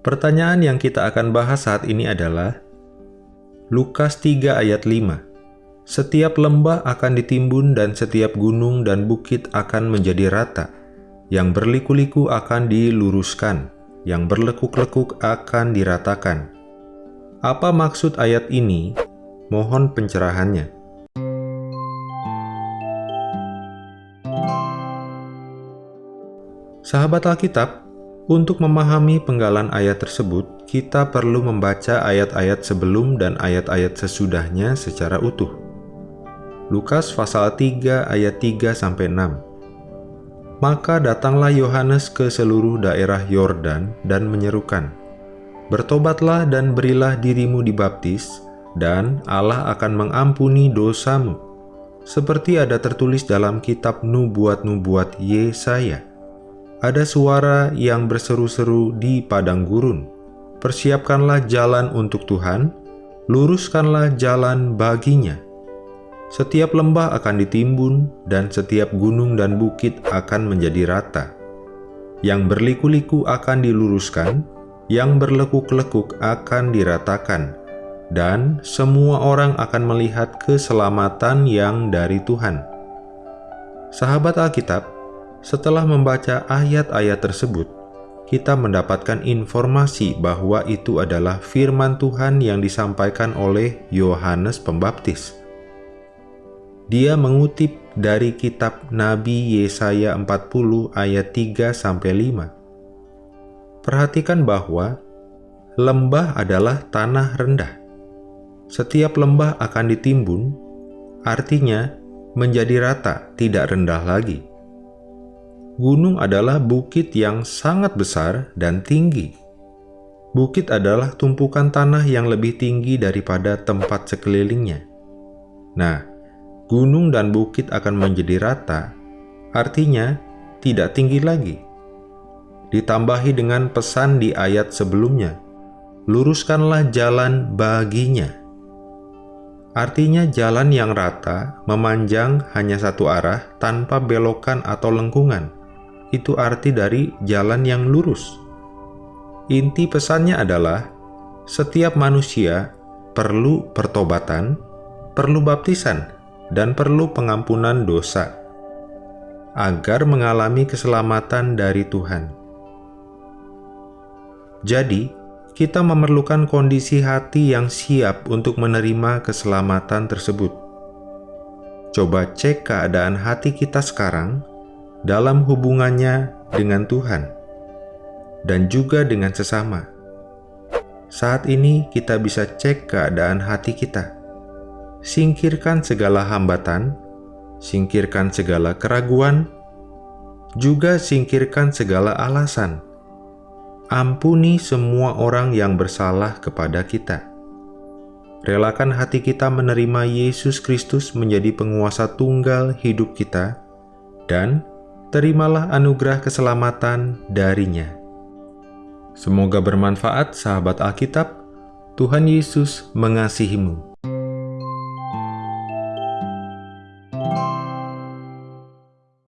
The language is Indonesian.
Pertanyaan yang kita akan bahas saat ini adalah Lukas 3 ayat 5. Setiap lembah akan ditimbun dan setiap gunung dan bukit akan menjadi rata. Yang berliku-liku akan diluruskan, yang berlekuk-lekuk akan diratakan. Apa maksud ayat ini? Mohon pencerahannya. Sahabat Alkitab, untuk memahami penggalan ayat tersebut, kita perlu membaca ayat-ayat sebelum dan ayat-ayat sesudahnya secara utuh. Lukas pasal 3 ayat 3 sampai 6. Maka datanglah Yohanes ke seluruh daerah Yordan dan menyerukan, Bertobatlah dan berilah dirimu dibaptis, dan Allah akan mengampuni dosamu. Seperti ada tertulis dalam kitab Nubuat-Nubuat Yesaya. Ada suara yang berseru-seru di padang gurun. Persiapkanlah jalan untuk Tuhan, luruskanlah jalan baginya. Setiap lembah akan ditimbun, dan setiap gunung dan bukit akan menjadi rata. Yang berliku-liku akan diluruskan, yang berlekuk-lekuk akan diratakan, dan semua orang akan melihat keselamatan yang dari Tuhan. Sahabat Alkitab, setelah membaca ayat-ayat tersebut, kita mendapatkan informasi bahwa itu adalah firman Tuhan yang disampaikan oleh Yohanes Pembaptis. Dia mengutip dari kitab Nabi Yesaya 40 ayat 3 5 Perhatikan bahwa lembah adalah tanah rendah. Setiap lembah akan ditimbun, artinya menjadi rata, tidak rendah lagi. Gunung adalah bukit yang sangat besar dan tinggi. Bukit adalah tumpukan tanah yang lebih tinggi daripada tempat sekelilingnya. Nah, gunung dan bukit akan menjadi rata, artinya tidak tinggi lagi ditambahi dengan pesan di ayat sebelumnya, luruskanlah jalan baginya. Artinya jalan yang rata, memanjang hanya satu arah tanpa belokan atau lengkungan. Itu arti dari jalan yang lurus. Inti pesannya adalah, setiap manusia perlu pertobatan, perlu baptisan, dan perlu pengampunan dosa, agar mengalami keselamatan dari Tuhan. Jadi, kita memerlukan kondisi hati yang siap untuk menerima keselamatan tersebut. Coba cek keadaan hati kita sekarang dalam hubungannya dengan Tuhan dan juga dengan sesama. Saat ini kita bisa cek keadaan hati kita. Singkirkan segala hambatan, singkirkan segala keraguan, juga singkirkan segala alasan ampuni semua orang yang bersalah kepada kita. Relakan hati kita menerima Yesus Kristus menjadi penguasa tunggal hidup kita, dan terimalah anugerah keselamatan darinya. Semoga bermanfaat sahabat Alkitab, Tuhan Yesus mengasihimu.